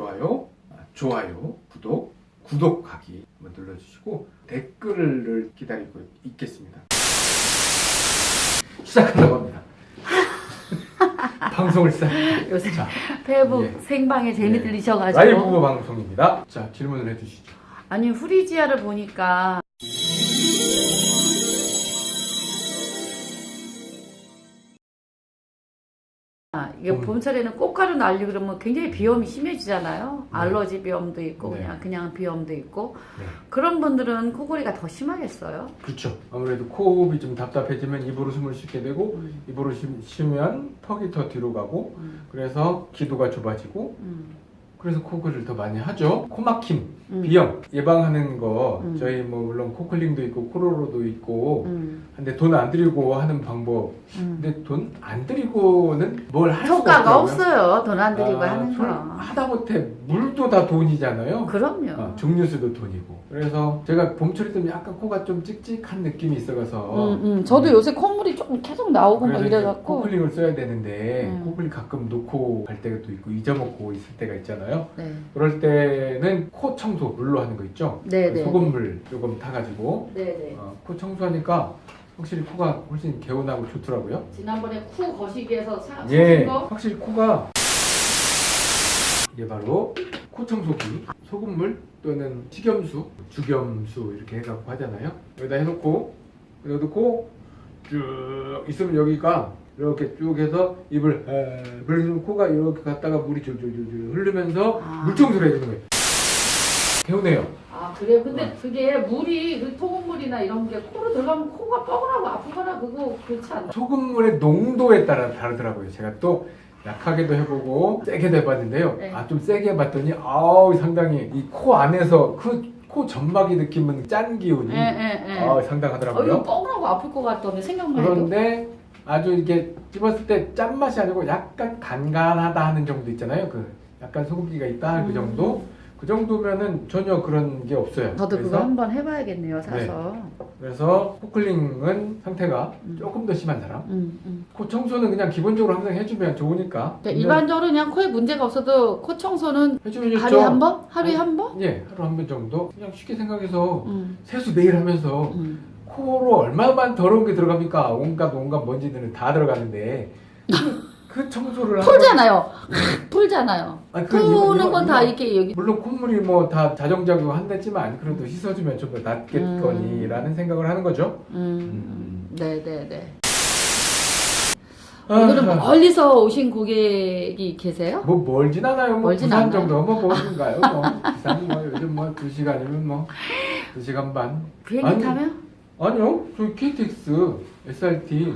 좋아요, 아, 좋아요, 구독, 구독하기 한번 눌러주시고 댓글을 기다리고 있겠습니다. 시작하려고 합니다. 방송을 시작. 요새 자, 페이북 예. 생방에 재미 예. 들리셔가지고 라이브 방송입니다. 자, 질문을 해주시죠. 아니 후리지아를 보니까 아, 이게 음. 봄철에는 꽃가루 날리고 그러면 굉장히 비염이 심해지잖아요. 네. 알러지 비염도 있고 네. 그냥 그냥 비염도 있고 네. 그런 분들은 코골이가 더 심하겠어요. 그렇죠. 아무래도 코호흡이 좀 답답해지면 입으로 숨을 쉬게 되고 음, 입으로 쉬, 쉬면 턱이 더 뒤로 가고 음, 그래서 기도가 좁아지고 음, 그래서 코골이를 더 많이 하죠. 코막힘, 음, 비염 예방하는 거 음. 저희 뭐 물론 코클링도 있고 코로로도 있고 음, 근데 돈 안 들이고 하는 방법 음. 근데 돈 안 들이고는 뭘 할 수가 효과가. 없어요. 돈 안 들이고 아, 하는 술 거. 하다못해 물도 다 돈이잖아요. 그럼요. 어, 증류수도 돈이고 그래서 제가 봄철이 되면 약간 코가 좀 찍찍한 느낌이 있어가서 음, 음. 저도 요새 콧물이 조금 계속 나오고 막 이래갖고 코클링을 써야 되는데 음. 코클링 가끔 놓고 갈 때가 또 있고 잊어먹고 있을 때가 있잖아요 네. 그럴 때는 코 청소 물로 하는 거 있죠 네, 네. 소금물 조금 타가지고 네네. 어, 코 청소하니까 확실히 코가 훨씬 개운하고 좋더라고요 지난번에 쿠 거시기에서 사, 예 거? 확실히 코가 이게 바로 코 청소기 소금물 또는 식염수 주겸수 이렇게 해갖고 하잖아요 여기다 해놓고 여기다 놓고 쭉 있으면 여기가 이렇게 쭉 해서 입을 에, 그러면 코가 이렇게 갔다가 물이 줄줄줄줄 흐르면서 아. 물청소를 해주는 거예요 개운해요 아 그래요? 근데 어. 그게 물이 그 토분물이나 이런 게 코로 들어가면 코가 뻐근하고 아프거나 그거 그렇지 않나? 소금물의 농도에 따라 다르더라고요. 제가 또 약하게도 해보고 세게도 해봤는데요. 네. 아좀 세게 해봤더니 아우 상당히 이 코 안에서 그코 점막이 느끼는 짠 기운이 예예예. 아 어, 상당하더라고요. 이거 뻐근하고 아플 것 같더니 생각만 해도. 그런데 아주 이렇게 찝었을 때 짠맛이 아니고 약간 간간하다 하는 정도 있잖아요. 그 약간 소금기가 있다 그 음. 정도. 그 정도면은 전혀 그런 게 없어요. 저도 그거 그래서, 한번 해봐야겠네요 사서. 그래서 코클링은 상태가 음. 조금 더 심한 사람. 음, 음. 코 청소는 그냥 기본적으로 항상 해주면 좋으니까. 그러니까 근데 일반적으로 그냥 코에 문제가 없어도 코 청소는. 하루에 한 번? 하루에 한 번? 예, 하루 한 번 정도. 그냥 쉽게 생각해서 음, 세수 매일 하면서 음. 코로 얼마만 더러운 게 들어갑니까? 온갖 온갖 먼지들은 다 들어가는데 그, 그 청소를 풀잖아요. 풀잖아요. 아니, 그 푸는 건 다 이렇게 여기. 물론 콧물이 뭐 다 자정작용 한다지만 그래도 씻어주면 좀 더 낫겠거니라는 생각을 하는 거죠. 음, 네네네. 아, 오늘은 멀리서 오신 고객이 계세요? 뭐 멀진 않아요. 뭐 멀진 부산 않아요. 정도 뭐 멀는가요? 뭐 부산 뭐 요즘 뭐 두 시간이면 뭐 두 시간 반. 비행기 아니, 타면? 아니요, 저희 KTX, SRT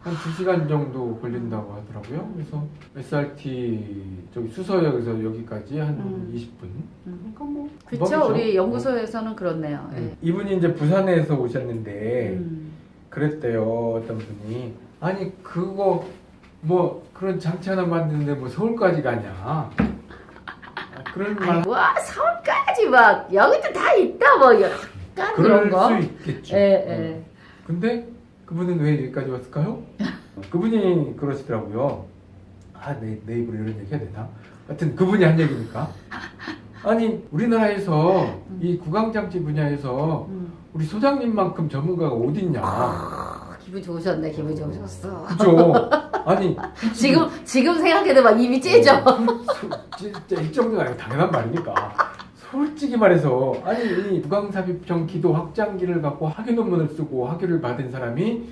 한 2시간 정도 걸린다고 하더라고요. 그래서 SRT 저기 수서역에서 여기까지 한 음. 20분. 음. 그러니까 뭐 금방이죠. 우리 연구소에서는 그렇네요. 예. 음. 이분이 이제 부산에서 오셨는데 음. 그랬대요. 어떤 분이 아니 그거 뭐 그런 장치 하나 만드는데 뭐 서울까지 가냐? 아, 그런 말 와 서울까지 막 여기도 다 있다 뭐 약간 그럴 그런 거. 수 있겠죠. 예, 음. 예. 근데 그분은 왜 여기까지 왔을까요? 그분이 그러시더라고요. 아, 내, 내 입으로 이런 얘기 해야 되나? 하여튼 그분이 한 얘기니까. 아니, 우리나라에서 음. 이 구강장치 분야에서 음. 우리 소장님만큼 전문가가 어딨냐. 아, 기분 좋으셨네 기분 좋으셨어. 그죠? 아니, 지금 지금 생각해도 막 입이 째져. 어, 소- 진짜 이 정도는 아니고 당연한 말이니까. 솔직히 말해서 아니 이 부강삽입형 기도 확장기를 갖고 학위 논문을 쓰고 학위를 받은 사람이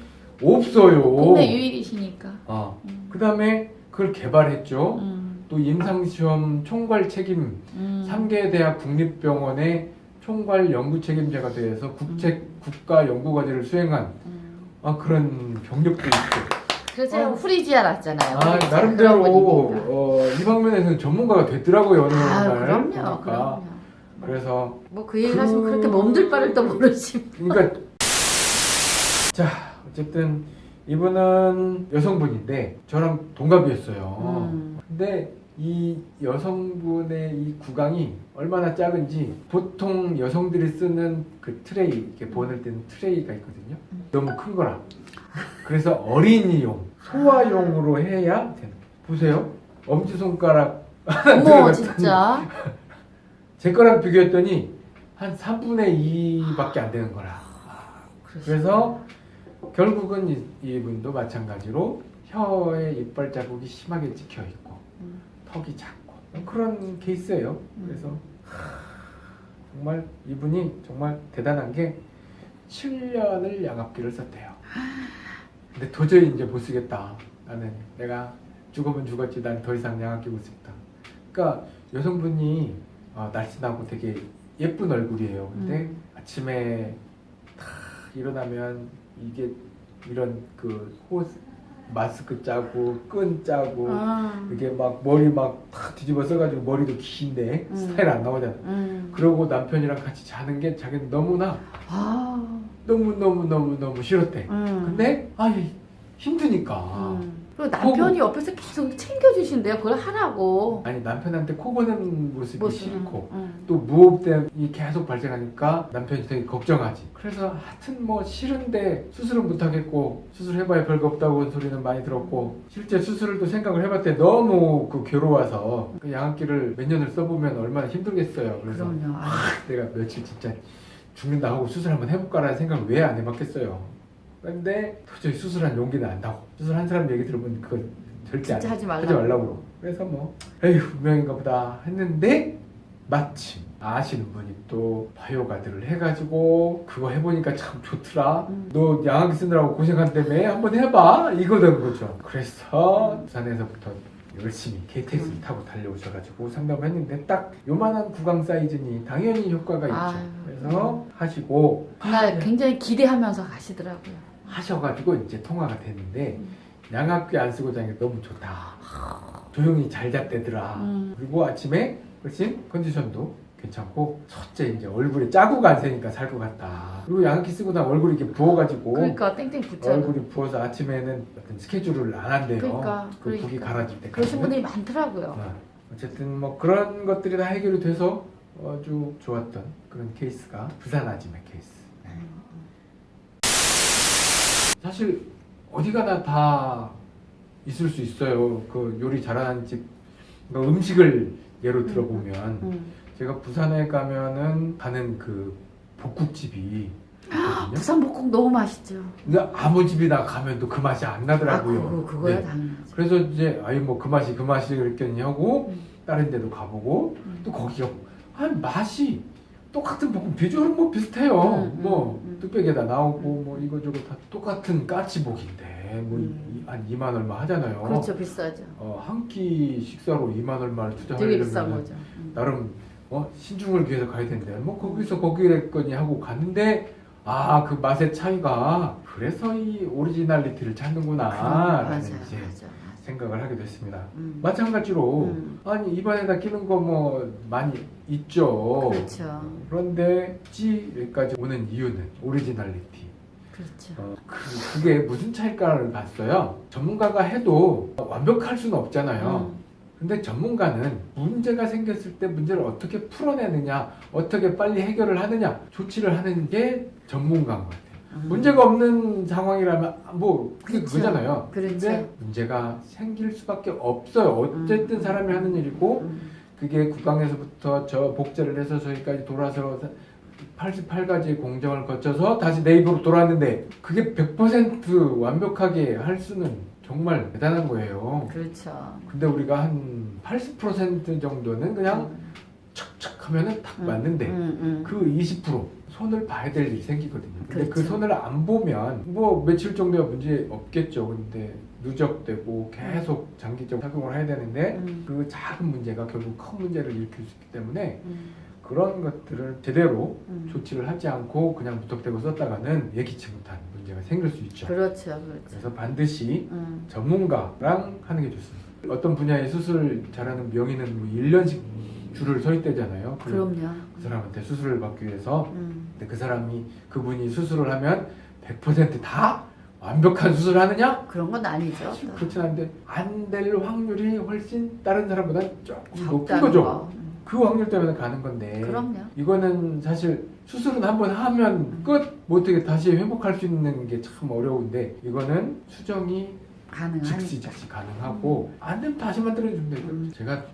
없어요. 국내 유일이시니까. 아, 음. 그 다음에 그걸 개발했죠. 음. 또 임상시험 총괄 책임, 음. 3개 대학 국립병원의 총괄 연구 책임자가 돼서 국책 국가 연구 과제를 수행한 음. 아, 그런 경력도 있고. 그래서 어. 후리지아 났잖아요. 아, 나름대로. 어, 이 방면에서는 전문가가 됐더라고요, 아, 날. 그럼요, 보니까. 그럼요. 그래서 뭐 그 얘기 그- 하시면 그렇게 몸둘 바를 또 모르시. 그러니까 자 어쨌든 이분은 여성분인데 저랑 동갑이었어요. 음. 근데 이 여성분의 이 구강이 얼마나 작은지 보통 여성들이 쓰는 그 트레이 이렇게 보낼 때는 트레이가 있거든요. 음. 너무 큰 거라. 그래서 어린이용 소아용으로 해야 되는. 보세요. 엄지 손가락 어머 진짜. 제 거랑 비교했더니 한 3분의 2밖에 안 되는 거라. 그래서 결국은 이, 이분도 마찬가지로 혀에 이빨 자국이 심하게 찍혀 있고 음. 턱이 작고 그런 케이스예요. 음. 그래서 정말 이분이 정말 대단한 게 7년을 양압기를 썼대요. 근데 도저히 이제 못 쓰겠다. 나는 내가 죽으면 죽었지 난 더 이상 양압기 못 쓰겠다. 그러니까 여성분이 어, 날씬하고 되게 예쁜 얼굴이에요. 근데 음. 아침에 탁 일어나면 이게 이런 그 호, 마스크 짜고 끈 짜고 아. 이게 막 머리 막 탁 뒤집어 써가지고 머리도 긴데 음. 스타일 안 나오잖아. 음. 그러고 남편이랑 같이 자는 게 자기는 너무나 아. 너무 너무 너무 너무 싫었대. 음. 근데 아 힘드니까. 음. 그리고 남편이 옆에서 계속 챙겨주신대요. 그걸 하라고. 아니 남편한테 코 고는 모습이 모습은. 싫고 음. 또 무호흡이 계속 발생하니까 남편이 되게 걱정하지. 그래서 하여튼 뭐 싫은데 수술은 못하겠고 수술해봐야 별거 없다고 한 소리는 많이 들었고 실제 수술을 또 생각을 해봤대 너무 그 괴로워서 그 양압기를 몇 년을 써보면 얼마나 힘들겠어요. 그래서. 아. 내가 며칠 진짜 죽는다 하고 수술 한번 해볼까라는 생각을 왜 안 해봤겠어요. 근데 도저히 수술한 용기는 안 나고 수술한 사람 얘기 들어보면 그거 절대 안 하지 말라고. 하지 말라고. 그래서 뭐 에휴 운명인가 보다 했는데 마침 아시는 분이 또 바이오가드를 해가지고 그거 해보니까 참 좋더라. 음. 너 양압기 쓰느라고 고생한다며 한번 해봐 이거던 거죠. 그래서 부산에서부터 열심히 KTX를 음. 타고 달려오셔가지고 상담을 했는데 딱 요만한 구강 사이즈니 당연히 효과가 있죠. 아유. 그래서 하시고 그날 굉장히 기대하면서 가시더라고요. 하셔가지고 이제 통화가 됐는데 음. 양압기 안 쓰고 자니까 너무 좋다. 조용히 잘 잤대더라. 음. 그리고 아침에 훨씬 컨디션도 괜찮고 첫째 이제 얼굴에 자국 안 새니까 살 것 같다. 그리고 양압기 쓰고 나면 얼굴이 이렇게 부어가지고 그러니까 땡땡 붙잖아. 얼굴이 부어서 아침에는 어떤 스케줄을 안 한대요. 그러니까, 그 그러니까. 가라질 때까지. 그러신 분들이 많더라고요. 어, 어쨌든 뭐 그런 것들이 다 해결이 돼서 아주 좋았던 그런 케이스가 부산 아지매 케이스. 네. 사실 어디 가나 다 있을 수 있어요. 그 요리 잘하는 집, 그 음식을 예로 들어보면 음. 제가 부산에 가면은 가는 그 복국집이 있거든요. 부산 복국 너무 맛있죠. 근데 아무 집이나 가면 또 그 맛이 안 아, 나더라고요. 그거, 그거야 네. 당연하죠. 그래서 이제 아이 뭐그 맛이 그 맛이 그랬겠니 하고 음. 다른 데도 가보고 음. 또 거기가 아 맛이 똑같은 볶음 비주얼은 뭐 비슷해요. 음, 뭐 음, 음. 뚝배기에다 나오고 뭐 이거저거 다 똑같은 까치복인데 뭐 음. 한 2만 얼마 하잖아요. 그렇죠 비싸죠. 어, 한 끼 식사로 2만 얼마를 투자하려면 거죠. 음. 나름 어, 신중을 기해서 가야 되는데 뭐 거기서 거기랬거니 하고 갔는데 아 그 맛의 차이가 그래서 이 originality를 찾는구나 라는 맞아요, 이제 맞아요. 생각을 하게 됐습니다. 음. 마찬가지로 음. 아니 입안에다 끼는 거 뭐 많이 있죠. 그렇죠, 그런데 찌 여기까지 오는 이유는 originality. 그렇죠. 어, 그, 그게 무슨 차일까를 봤어요. 전문가가 해도 완벽할 수는 없잖아요. 음. 근데 전문가는 문제가 생겼을 때 문제를 어떻게 풀어내느냐, 어떻게 빨리 해결을 하느냐, 조치를 하는 게 전문가인 것 같아요. 음. 문제가 없는 상황이라면 뭐 그게 그렇죠. 그거잖아요. 그렇죠. 근데 문제가 생길 수밖에 없어요. 어쨌든 음. 사람이 하는 일이고 음. 그게 구강에서부터 저 복제를 해서 저기까지 돌아서 88가지 공정을 거쳐서 다시 내 입으로 돌아왔는데 그게 100% 완벽하게 할 수는 정말 대단한 거예요. 그렇죠. 근데 우리가 한 80% 정도는 그냥 척척 하면은 딱 음. 맞는데 음, 음. 그20% 손을 봐야 될 일이 생기거든요. 근데 그 그렇죠. 손을 안 보면 뭐 며칠 정도야 문제 없겠죠. 근데 누적되고 계속 장기적 착용을 해야 되는데 음. 그 작은 문제가 결국 큰 문제를 일으킬 수 있기 때문에 음. 그런 것들을 제대로 음. 조치를 하지 않고 그냥 무턱대고 썼다가는 예기치 못한 문제가 생길 수 있죠. 그렇죠, 그렇죠. 그래서 반드시 음. 전문가랑 하는 게 좋습니다. 어떤 분야의 수술 잘하는 명의는 뭐 1년씩 줄을 서 있대잖아요. 그, 그럼요. 그 사람한테 수술을 받기 위해서 음. 근데 그 사람이 그분이 수술을 하면 100%다 완벽한 수술을 하느냐? 그런 건 아니죠. 사실 그렇진 않은데 안 될 확률이 훨씬 다른 사람보다 조금 높은 거죠. 거. 음. 그 확률 때문에 가는 건데 그럼요. 이거는 사실 수술은 한번 하면 끝! 뭐 어떻게 다시 회복할 수 있는 게 참 어려운데 이거는 수정이 즉시 가능하니까. 즉시 가능하고 안 되면 다시 만들어주면 돼요. 음. 제가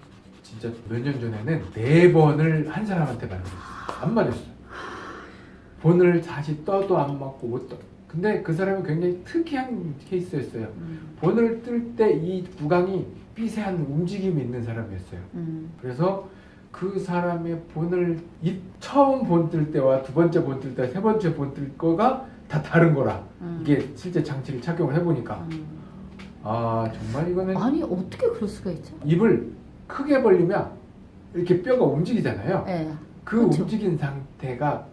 진짜 몇 년 전에는 네 번을 한 사람한테 맞았어요. 안 맞았어요. 본을 다시 떠도 안 맞고 못 떠. 근데 그 사람이 굉장히 특이한 케이스였어요. 음, 본을 뜰 때 이 구강이 삐세한 움직임이 있는 사람이었어요. 음, 그래서 그 사람의 본을 이 처음 본 뜰 때와 두 번째 본 뜰 때, 세 번째 본 뜰 거가 다 다른 거라. 음. 이게 실제 장치를 착용을 해보니까 음. 아 정말 이거는 아니 어떻게 그럴 수가 있죠? 입을 크게 벌리면 이렇게 뼈가 움직이잖아요. 예. 그 그렇죠. 움직인 상태가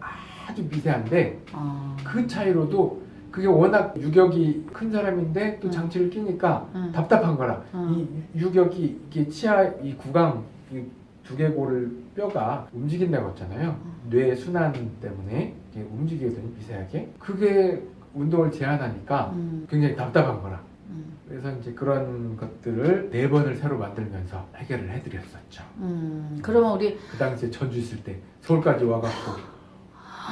아주 미세한데 아. 그 차이로도 그게 워낙 유격이 큰 사람인데 또 음. 장치를 끼니까 음. 답답한 거라 음. 이 유격이 이게 치아 이 구강 이 두개골을 뼈가 움직인다고 했잖아요 뇌 순환 때문에 움직이거든요 미세하게 그게 운동을 제한하니까 음, 굉장히 답답한 거라 음, 그래서 이제 그런 것들을 네 번을 새로 만들면서 해결을 해드렸었죠 음. 그러면 우리 그 당시에 전주 있을 때 서울까지 와갖고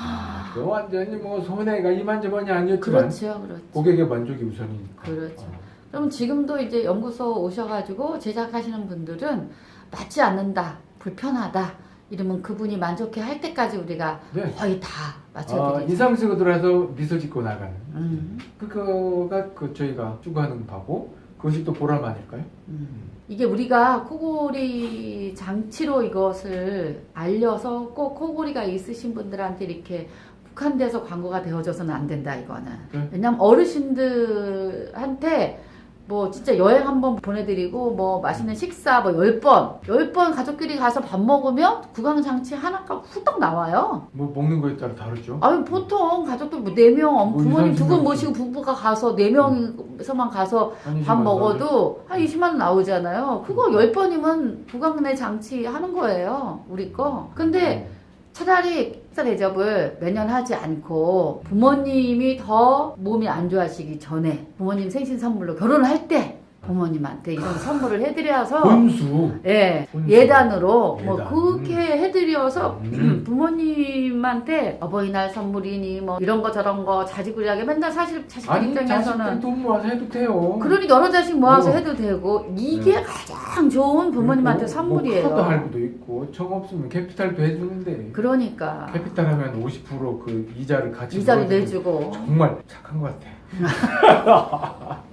아, 그 완전히 뭐 손해가 이만저만이 아니었지만 그렇죠, 그렇죠. 고객의 만족이 우선이니까 그렇죠. 어. 그럼 지금도 이제 연구소 오셔가지고 제작하시는 분들은 맞지 않는다, 불편하다 이러면 그분이 만족해 할 때까지 우리가 네. 거의 다 아, 맞춰드리죠. 인상 쓰고 들어와서 미소 짓고 나가는 음, 그거가 그 저희가 추구하는 바고 그것이 또 보람 아닐까요? 음. 이게 우리가 코골이 장치로 이것을 알려서 꼭 코골이가 있으신 분들한테 이렇게 국한돼서 광고가 되어져서는 안 된다 이거는. 네. 왜냐면 어르신들한테 뭐 진짜 여행 한번 보내드리고 뭐 맛있는 식사 뭐 10번 10번 가족끼리 가서 밥 먹으면 구강장치 하나가 후딱 나와요. 뭐 먹는 거에 따라 다르죠. 아니 보통 가족들 뭐 4명 뭐 부모님 두분 20, 모시고 부부가 가서 4명에서만 가서 한밥 20만 먹어도 한 20만 원 나오잖아요. 그거 10번이면 구강 내 장치 하는 거예요 우리 거. 근데 어. 차라리 식사 대접을 매년 하지 않고 부모님이 더 몸이 안 좋아지기 전에 부모님 생신 선물로 결혼을 할때 부모님한테 이런 선물을 해드려서 본수. 예 혼수. 예단으로 뭐 예단. 그렇게 해드려서 음. 부모님한테 어버이날 선물이니 뭐 이런 거 저런 거 자지구리하게 맨날 사실 자식들 아니 입장에서는 돈 모아서 해도 돼요. 그러니 여러 자식 모아서 어. 해도 되고 이게 가장 좋은 부모님한테 그리고 선물이에요. 뭐 할부도 있고 청 없으면 캐피탈도 해주는데 그러니까 캐피탈 하면 50%그 이자를 같이 이자를 내주고 정말 착한 것 같아.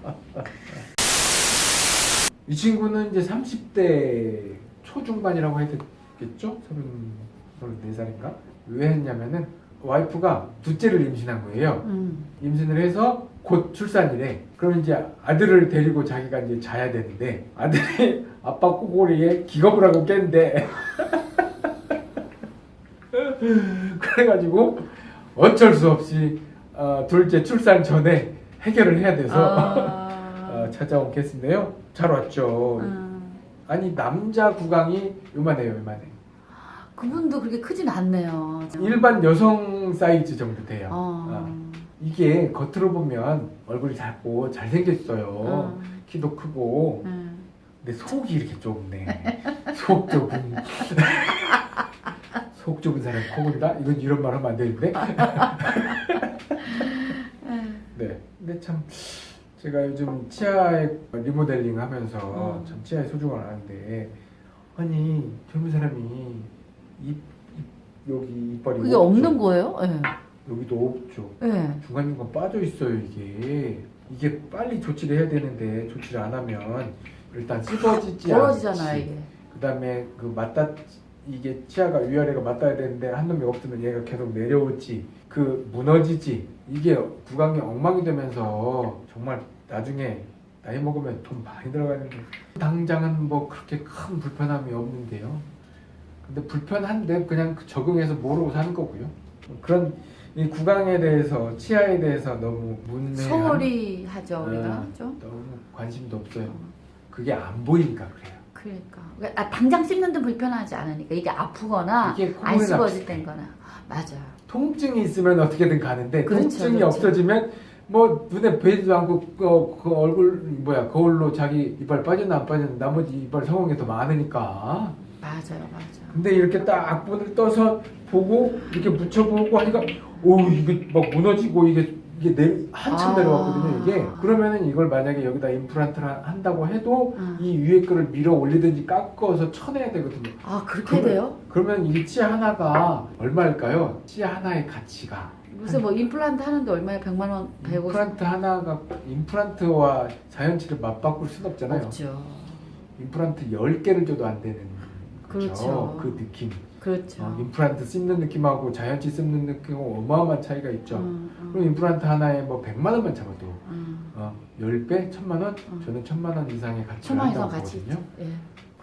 이 친구는 이제 30대 초중반이라고 해야 되겠죠? 34살인가? 왜 했냐면은 와이프가 둘째를 임신한 거예요. 음. 임신을 해서 곧 출산이래. 그럼 이제 아들을 데리고 자기가 이제 자야 되는데 아들이 아빠 꼬골이에 기겁을 하고 깬대. 그래가지고 어쩔 수 없이 어, 둘째 출산 전에 해결을 해야 돼서 아. 어, 찾아온 케이스인데요. 잘 왔죠. 음. 아니 남자 구강이 요만해요, 요만해. 그분도 그렇게 크진 않네요. 일반 여성 사이즈 정도 돼요. 어. 어. 이게 겉으로 보면 얼굴이 작고 잘생겼어요. 어. 키도 크고. 음. 근데 속이 이렇게 좁네. 속 좁은. 속 좁은 사람이 코골이다? 이건 이런 말 하면 안 되는데. 음. 네. 근데 참 제가 요즘 치아에 리모델링 하면서 음. 참 치아의 소중함을 아는데 아니 젊은 사람이 입, 입 여기 이빨이 그게 없죠. 없는 거예요? 예. 여기도 없죠. 예. 중간중간 빠져 있어요 이게 이게 빨리 조치를 해야 되는데 조치를 안 하면 일단 씹어지지 않지. 이게. 그다음에 그 맞다 이게 치아가 위아래가 맞닿아야 되는데 한 놈이 없으면 얘가 계속 내려오지 그 무너지지 이게 구강이 엉망이 되면서 정말 나중에 나이 먹으면 돈 많이 들어가는데 당장은 뭐 그렇게 큰 불편함이 없는데요 근데 불편한데 그냥 적응해서 모르고 사는 거고요 그런 이 구강에 대해서 치아에 대해서 너무 문외한 소홀히 하죠, 우리가. 네. 좀. 너무 관심도 없어요 그게 안 보이니까 그래요 그러니까. 아, 당장 씹는 데 불편하지 않으니까. 이게 아프거나 이게 안 씹어질 납치돼. 거나. 맞아요. 통증이 있으면 어떻게든 가는데 그렇죠, 통증이 그렇죠. 없어지면 뭐 눈에 보이지도 않고 그, 그 얼굴 뭐야 거울로 자기 이빨 빠졌나 안 빠졌나 나머지 이빨 성공이 더 많으니까 맞아요, 맞아요. 근데 이렇게 딱 악분을 떠서 보고 이렇게 묻혀보고 하니까 오 이게 막 무너지고 이게 이게 내 한참 아. 내려왔거든요 이게 그러면은 이걸 만약에 여기다 임플란트를 한- 한다고 해도 음. 이 위에 거를 밀어 올리든지 깎아서 쳐내야 되거든요 아 그렇게 그러면- 돼요? 그러면 이 치아 하나가 얼마일까요? 치아 하나의 가치가 요새 뭐 임플란트 하는데 얼마에 100만 원, 150만 임플란트 하나가 임플란트와 자연치를 맞바꿀 수는 없잖아요 없죠. 임플란트 10개를 줘도 안 되는. 그렇죠. 그 느낌 그렇죠. 어, 임플란트 씹는 느낌하고 자연치 씹는 느낌하고 어마어마한 차이가 있죠 음, 음, 그럼 임플란트 하나에 뭐 100만 원만 잡아도 음. 어, 10배? 1000만 원? 음. 저는 1000만 원 이상의 가치를 천만 이상 한다고 가치 보거든요 있죠. 예.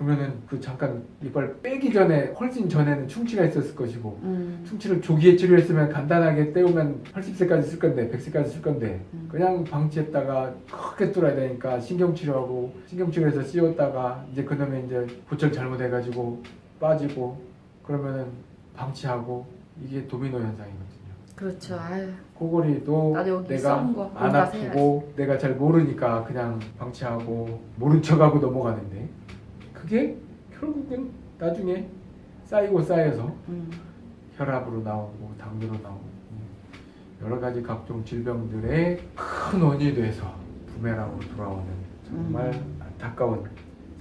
그러면은 그 잠깐 이걸 빼기 전에 훨씬 전에는 충치가 있었을 것이고 음. 충치를 조기에 치료했으면 간단하게 때우면 80세까지 쓸 건데 100세까지 쓸 건데 음. 그냥 방치했다가 크게 뚫어야 되니까 신경치료하고 신경치료해서 씌웠다가 이제 그놈에 이제 보철 잘못해가지고 빠지고 그러면은 방치하고 이게 도미노 현상이거든요. 그렇죠. 아유. 코골이도 내가 안 아프고 내가 잘 모르니까 그냥 방치하고 모른 척하고 넘어가는데 그게 결국은 나중에 쌓이고 쌓여서 음. 혈압으로 나오고 당뇨로 나오고 여러 가지 각종 질병들의 큰 원인이 돼서 부메랑으로 돌아오는 정말 음. 안타까운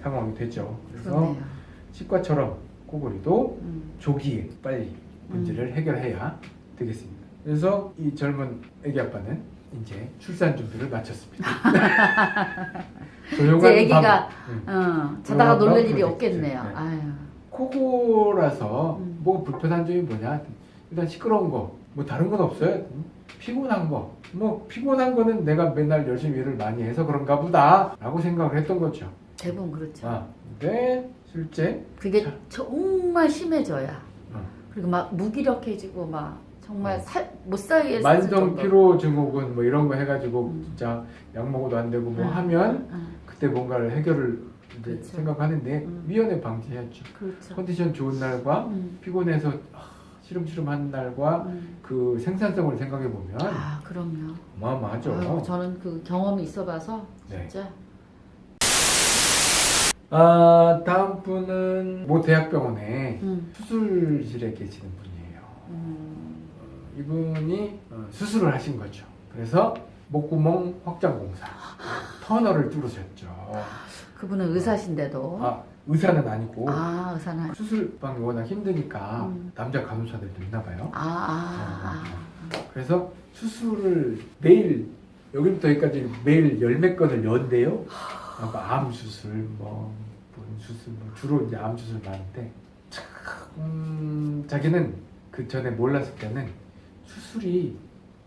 상황이 되죠. 그래서 그러네요. 치과처럼 코골이도 음. 조기에 빨리 문제를 해결해야 되겠습니다. 그래서 이 젊은 애기 아빠는 이제 출산 준비를 마쳤습니다. 조용한 이제 애기가 응. 어, 자다가 어, 놀랄 일이. 없겠네요. 네. 아유. 코골아서 음. 뭐 불편한 점이 뭐냐? 일단 시끄러운 거, 뭐 다른 건 없어요. 음, 피곤한 거, 뭐 피곤한 거는 내가 맨날 열심히 일을 많이 해서 그런가 보다 라고 생각을 했던 거죠. 대부분 그렇죠. 아, 근데 실제 그게 자. 정말 심해져야. 어. 그리고 막 무기력해지고 막 정말 어. 살, 못 살게 했을 만성 정도. 피로 증후군 뭐 이런 거 해가지고 음. 진짜 약 먹어도 안 되고 뭐 음, 하면 음, 그때 뭔가를 해결을 이제 그렇죠. 생각하는데 음. 위원회 방지해야죠. 그렇죠. 컨디션 좋은 날과 음, 피곤해서 아, 시름시름한 날과 음. 그 생산성을 생각해 보면 아 그럼요. 어마어마하죠. 아유, 저는 그 경험이 있어봐서 네. 진짜 아 다음 분은 모 대학병원에 음, 수술실에 계시는 분이에요. 음, 어, 이분이 어, 수술을 하신 거죠. 그래서 목구멍 확장 공사 터널을 뚫으셨죠. 그분은 의사신데도 아 의사는 아니고 아 의사는 수술방이 워낙 힘드니까 음. 남자 간호사들도 있나 봐요. 아, 아, 아. 그래서 수술을 매일 여기부터 여기까지 매일 열몇 건을 연대요. 아, 암 수술, 뭐, 뭔 수술, 뭐 주로 이제 암 수술 많은데, 참, 음, 자기는 그 전에 몰랐을 때는 수술이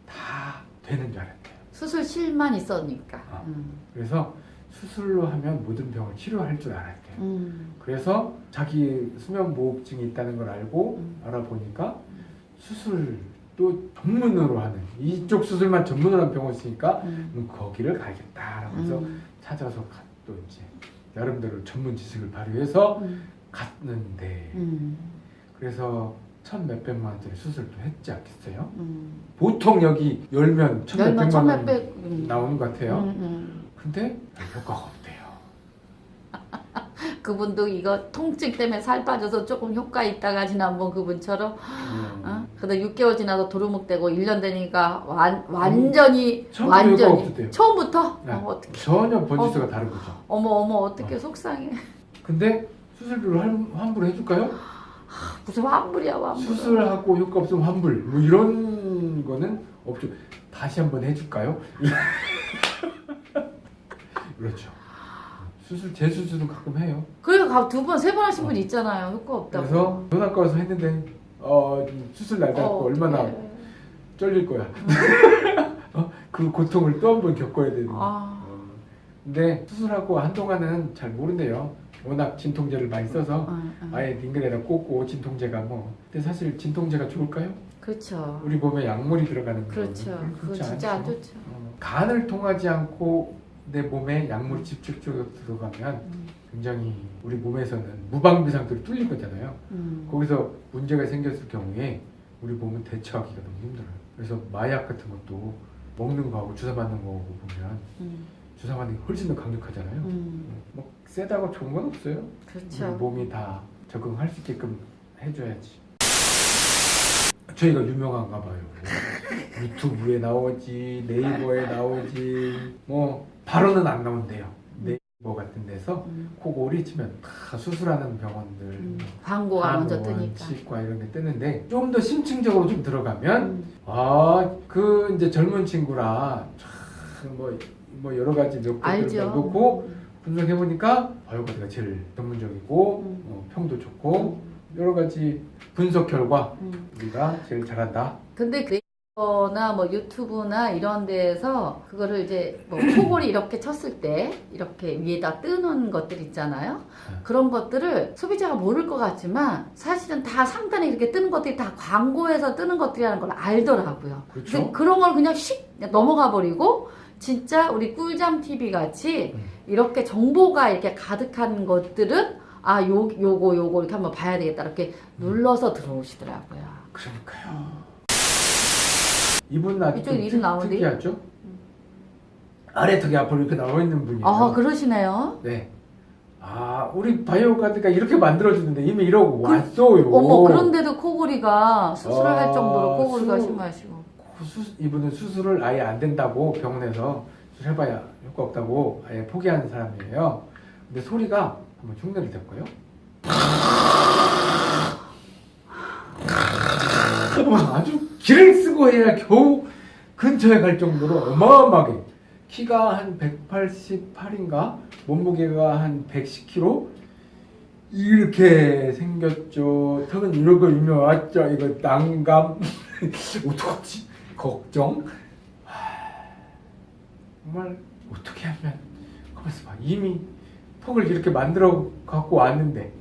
다 되는 줄 알았대요. 수술실만 있었니까. 아. 음. 그래서 수술로 하면 모든 병을 치료할 줄 알았대요. 음. 그래서 자기 수면무호흡증이 있다는 걸 알고 음. 알아보니까 수술도 전문으로 하는 이쪽 수술만 전문으로 하는 병원이 있으니까 음. 음, 거기를 가야겠다라고 해서 음. 찾아서 가- 또 이제 나름대로 전문 지식을 발휘해서 음. 갔는데 음. 그래서 천 몇백만 원짜리 수술도 했지 않겠어요? 음. 보통 여기 열면 천 열만 몇백만 원 천몇백 음. 나오는 것 같아요. 음, 음. 근데 효과가 없대요. 그분도 이거 통증 때문에 살 빠져서 조금 효과 있다가 지난번 그분처럼 음. 어? 근데 6개월 지나서 도루묵되고 1년 되니까 완, 완전히 효과 완전히. 처음부터 네. 어, 어떻게 전혀 번지수가 다른 거죠. 어머 어머 어떻게 어. 속상해 근데 수술비로 환- 환불을 해줄까요? 무슨 환불이야 환불 수술하고 효과 없으면 환불 뭐 이런 거는 없죠. 다시 한번 해줄까요? 그렇죠. 수술 재수술은 가끔 해요. 그래 두번 세 번 하신 분 있잖아요 효과 없다고 그래서 전화과 와서 했는데 어, 수술 날 잡고 어, 얼마나 어떡해. 쩔릴 거야. 어? 그 고통을 또 한 번 겪어야 되는. 아, 어. 근데 수술하고 한동안은 잘 모른대요. 워낙 진통제를 많이 써서 어, 어. 아예 링글에다 꽂고 진통제가 뭐. 근데 사실 진통제가 좋을까요? 그렇죠 우리 몸에 약물이 들어가는 거. 그렇죠 그건 진짜 안 좋죠 어, 간을 통하지 않고 내 몸에 약물이 직접적으로 들어가면 음, 굉장히 우리 몸에서는 무방비 상태로 뚫릴 거잖아요. 음. 거기서 문제가 생겼을 경우에 우리 몸은 대처하기가 너무 힘들어요. 그래서 마약 같은 것도 먹는 거하고 주사 맞는 거하고 보면 음, 주사 맞는 게 훨씬 더 강력하잖아요. 음. 뭐 세다고 좋은 건 없어요. 그렇죠 우리 몸이 다 적응할 수 있게끔 해줘야지. 저희가 유명한가 봐요. 유튜브에 나오지 네이버에 나오지 뭐 바로는 안 나온대요. 네이버 같은 데서 음, 코골이 치면 다 수술하는 병원들 음, 뭐 광고가 먼저 뜨니까. 치과 이런 게 뜨는데 좀 더 심층적으로 좀 들어가면 음, 아그 이제 젊은 친구라 참뭐 뭐 여러 가지 몇 개를 알죠. 놓고 분석해 보니까 바이오가드가 제일 전문적이고 음. 어, 평도 좋고 여러 가지 분석 결과 음. 우리가 제일 잘한다. 근데 네이버나 뭐 유튜브나 이런 데에서 그거를 이제 뭐 코골이 이렇게 쳤을 때 이렇게 위에다 뜨는 것들 있잖아요. 네. 그런 것들을 소비자가 모를 것 같지만 사실은 다 상단에 이렇게 뜨는 것들이 다 광고에서 뜨는 것들이라는 걸 알더라고요. 그렇죠. 그런 걸 그냥 휙 넘어가 버리고 진짜 우리 꿀잠 TV 같이 음. 이렇게 정보가 이렇게 가득한 것들은 아, 요, 요거, 요거 이렇게 한번 봐야 되겠다. 이렇게 눌러서 들어오시더라고요. 그러니까요. 이분 아주 이쪽 좀 이름 나오는데? 특이하죠? 아래 턱이 앞으로 이렇게 나와 있는 분이에요. 아, 그러시네요. 네. 아, 우리 바이오 가드가 이렇게 만들어주는데 이미 이러고 그- 왔어요. 어머, 그런데도 코골이가 수술을 아, 할 정도로 코골이가 수- 심하시고. 수, 이분은 수술을 아예 안 된다고 병원에서 수술해봐야 효과 없다고 아예 포기하는 사람이에요. 근데 소리가 한번 흉내를 댈까요? 아주 기를 쓰고 해야 겨우 근처에 갈 정도로 어마어마하게 키가 한 188인가 몸무게가 한 110kg 이렇게 생겼죠. 턱은 이러고 유명하죠. 이거 난감 어떡하지? 걱정. 하, 정말 어떻게 하면 가만있어 봐. 이미 턱을 이렇게 만들어 갖고 왔는데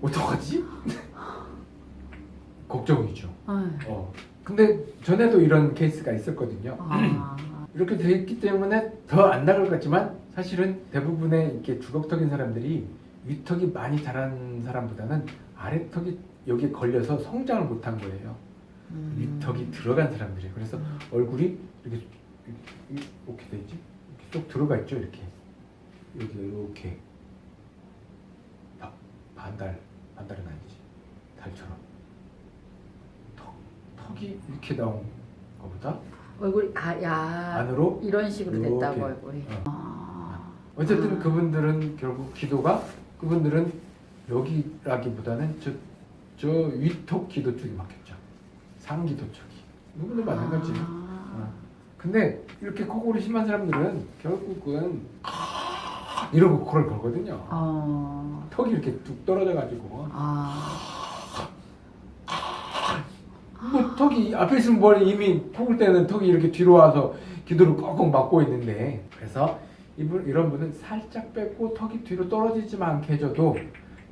어떡하지? 걱정이죠. 아유, 어. 근데 전에도 이런 케이스가 있었거든요. 아, 이렇게 돼 있기 때문에 더 안 나갈 것 같지만 사실은 대부분의 이렇게 주걱턱인 사람들이 위턱이 많이 자란 사람보다는 아래턱이 여기에 걸려서 성장을 못한 거예요. 음. 위턱이 들어간 사람들이에요. 그래서 얼굴이 이렇게 이렇게, 있지? 이렇게 쏙 들어가 있죠. 이렇게 여기 이렇게 바, 반달 반달은 아니지 달처럼 턱 턱이 이렇게 나온 거보다 얼굴이, 아, 야. 안으로 이런 식으로 이렇게. 됐다고, 얼굴이. 어. 아. 어쨌든 아. 그분들은 결국 기도가 그분들은 여기라기보다는 저, 저 위턱 기도 쪽이 막혔죠. 상기도 쪽이. 누구도 마찬가지. 아. 근데 이렇게 코골이 심한 사람들은 결국은 이러고 코를 걸거든요. 어. 턱이 이렇게 뚝 떨어져가지고 아. 뭐 턱이 앞에 있으면 머리 이미 코골 때는 턱이 이렇게 뒤로 와서 기도를 꽉꽉 막고 있는데 그래서 이분 이런 분은 살짝 뺏고 턱이 뒤로 떨어지지만 않게 해줘도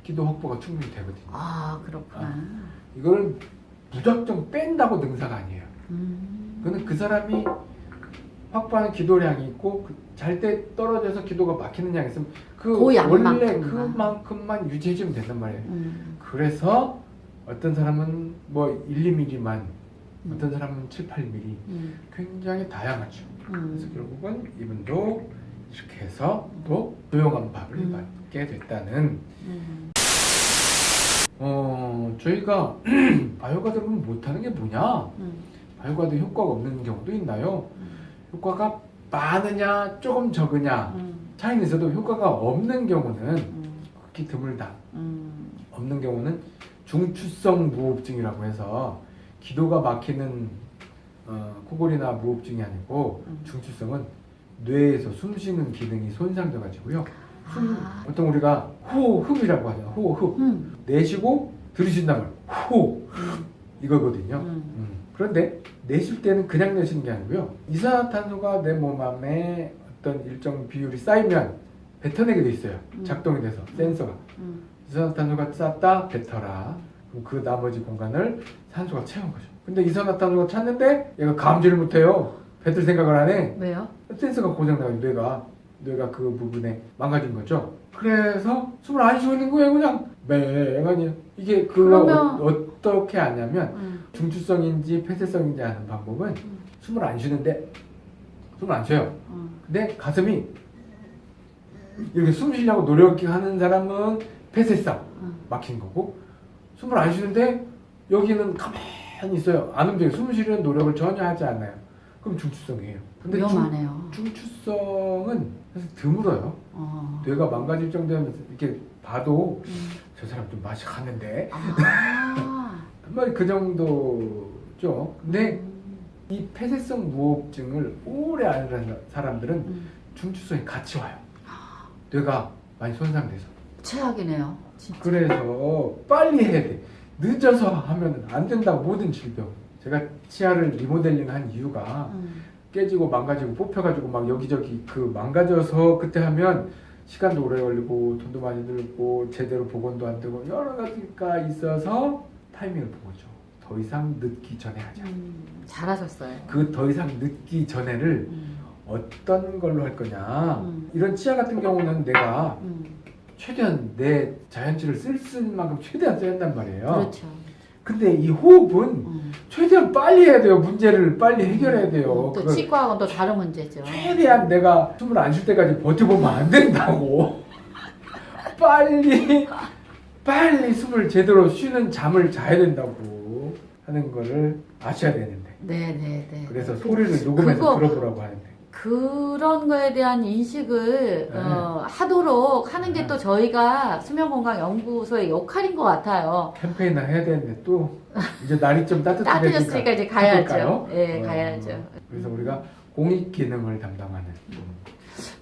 기도 확보가 충분히 되거든요. 아, 그렇구나. 이거를 무작정 뺀다고 능사가 아니에요. 음. 그거는 그 사람이 확보하는 기도량이 있고 잘때 떨어져서 기도가 막히는 양이 있으면 그 그 원래. 그만큼만 유지해주면 된단 말이에요. 음. 그래서 어떤 사람은 뭐 1, 2mm만 음. 어떤 사람은 7, 8mm 음. 굉장히 다양하죠. 그래서 음. 결국은 이분도 이렇게 해서 또 조용한 밥을 음. 맞게 됐다는 음. 어 저희가 바이오가드를 못하는 게 뭐냐 음. 바이오가드 효과가 없는 경우도 있나요? 음. 효과가 많으냐 조금 적으냐 음. 차이는 있어도 효과가 없는 경우는 음. 극히 드물다 음. 없는 경우는 중추성 무호흡증이라고 해서 기도가 막히는 어, 코골이나 무호흡증이 아니고 음. 중추성은 뇌에서 숨쉬는 기능이 손상돼 가지고요. 숨 아. 보통 우리가 호흡이라고 하잖아. 호흡 음. 내쉬고 들이쉰다면 호 음. 이거거든요. 음. 음. 그런데 내쉴 때는 그냥 내쉬는 게 아니고요. 이산화탄소가 내 몸 안에 어떤 일정 비율이 쌓이면 뱉어내게 돼 있어요. 음. 작동이 돼서 센서가 음. 이산화탄소가 쌓다 뱉어라. 그럼 그 나머지 공간을 산소가 채운 거죠. 근데 이산화탄소가 찼는데 얘가 감지를 못해요. 뱉을 생각을 안 해. 왜요? 센서가 고장나가지고 뇌가 뇌가 그 부분에 망가진 거죠. 그래서 숨을 안 쉬고 있는 거예요, 그냥 맹하니. 이게 그 그러면- 어, 떻게 하냐면 음. 중추성인지 폐쇄성인지 아는 방법은 음. 숨을 안 쉬는데 숨을 안 쉬어요. 음. 근데 가슴이 이렇게 숨 쉬려고 노력하는 사람은 폐쇄성 음. 막힌 거고 숨을 안 쉬는데 여기는 가만히 있어요. 안 움직여요. 숨 쉬려는 노력을 전혀 하지 않아요. 그럼 중추성이에요. 근데 중, 위험하네요. 중 추성은 사실 드물어요. 어. 뇌가 망가질 정도면 이렇게 봐도 음. 저 사람 좀 맛이 가는데 아. 그 정도죠. 근데 음. 이 폐쇄성 무호흡증을 오래 앓는 사람들은 음. 중추성이 같이 와요. 뇌가 많이 손상돼서. 최악이네요. 진짜. 그래서 빨리 해야 돼. 늦어서 하면 안 된다고 모든 질병. 제가 치아를 리모델링 한 이유가 음. 깨지고 망가지고 뽑혀가지고 막 여기저기 그 망가져서 그때 하면 시간도 오래 걸리고 돈도 많이 들고 제대로 복원도 안 되고 여러 가지가 있어서 타이밍을 보고죠. 더 이상 늦기 전에 하자. 음. 잘하셨어요. 그 더 이상 늦기 전에를 음. 어떤 걸로 할 거냐. 음. 이런 치아 같은 경우는 내가 음. 최대한 내 자연치를 쓸수 있는 만큼 최대한 써야 한단 말이에요. 그렇죠. 근데 이 호흡은 음. 최대한 빨리 해야 돼요. 문제를 빨리 해결해야 돼요. 또 치과하고는 또 다른 문제죠. 최대한 내가 숨을 안 쉴 때까지 버텨보면 안 된다고. 빨리, 빨리 숨을 제대로 쉬는 잠을 자야 된다고 하는 거를 아셔야 되는데. 네네네. 그래서 소리를 녹음해서 그거- 들어보라고 하는데. 그런 거에 대한 인식을 네. 어, 하도록 하는 게 네. 또 저희가 수면건강연구소의 역할인 것 같아요. 캠페인을 해야 되는데 또 이제 날이 좀 따뜻해졌으니까 이제 가야죠. 예, 어, 가야죠. 그래서 우리가 공익 기능을 담당하는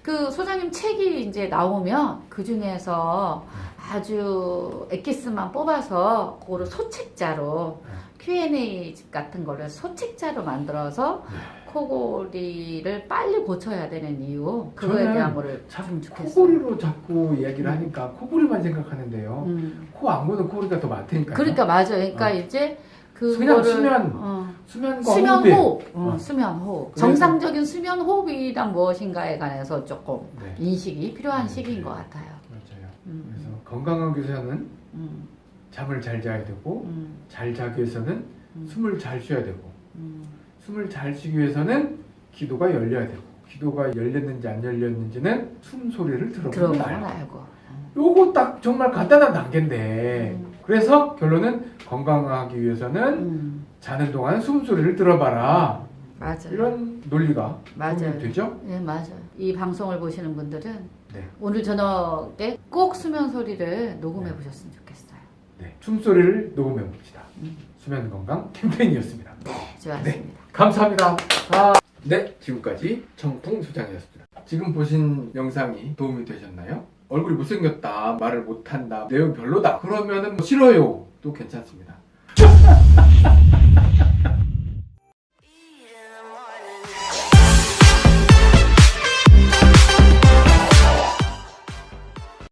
그 소장님 책이 이제 나오면 그 중에서 아주 엑기스만 뽑아서 그거를 소책자로 네. Q&A 같은 거를 소책자로 만들어서 네. 코골이를 빨리 고쳐야 되는 이유 그거에 대한 거를 참. 코골이로 자꾸 이야기를 하니까 코골이만 생각하는데요. 음. 코안 고는 코골이가 더 많다니까요. 그러니까 맞아요. 그러니까 어. 이제 그냥 수면, 어, 수면과 수면 호흡, 어, 어. 수면 호흡. 정상적인 수면 호흡이란 무엇인가에 관해서 조금 네, 인식이 필요한 음, 시기인 네. 것 같아요. 맞아요. 음, 그래서 건강하기 위해서는 음, 잠을 잘 자야 되고 음, 잘 자기 위해서는 음, 숨을 잘 쉬어야 되고 음. 숨을 잘 쉬기 위해서는 기도가 열려야 되고 기도가 열렸는지 안 열렸는지는 숨소리를 들어보면 알고 알고. 요거 딱 정말 간단한 단계인데 음. 그래서 결론은 건강하기 위해서는 음, 자는 동안 숨소리를 들어봐라 맞아요. 이런 논리가 맞아요. 되죠? 네, 맞아요. 이 방송을 보시는 분들은 네. 오늘 저녁에 꼭 수면 소리를 녹음해 네. 보셨으면 좋겠어요. 네. 숨소리를 녹음해 봅시다. 음. 수면 건강 캠페인이었습니다. 네, 좋았습니다. 감사합니다. 아, 네, 지금까지 청풍 소장이었습니다. 지금 보신 영상이 도움이 되셨나요? 얼굴이 못생겼다, 말을 못한다, 내용 별로다. 그러면 은 뭐 싫어요. 또 괜찮습니다.